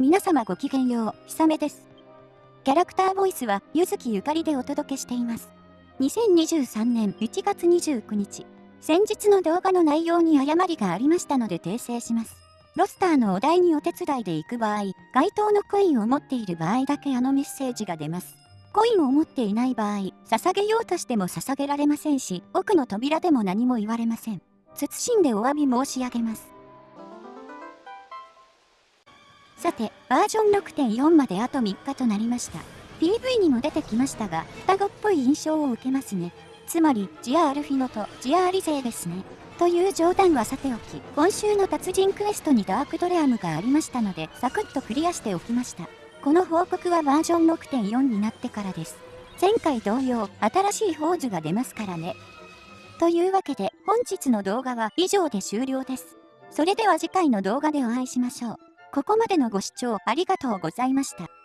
皆様ごきげんよう、ひさめです。キャラクターボイスは、ゆずきゆかりでお届けしています。2023年1月29日、先日の動画の内容に誤りがありましたので訂正します。ロスターのお題にお手伝いで行く場合、該当のコインを持っている場合だけあのメッセージが出ます。コインを持っていない場合、捧げようとしても捧げられませんし、奥の扉でも何も言われません。謹んでお詫び申し上げます。さて、バージョン6.4まであと3日となりました。PV にも出てきましたが、双子っぽい印象を受けますね。つまり、ジア・アルフィノとジア・アリ勢ですね。という冗談はさておき、今週の達人クエストにダークドレアムがありましたので、サクッとクリアしておきました。この報告はバージョン6.4になってからです。前回同様、新しい宝珠が出ますからね。というわけで、本日の動画は以上で終了です。それでは次回の動画でお会いしましょう。ここまでのご視聴ありがとうございました。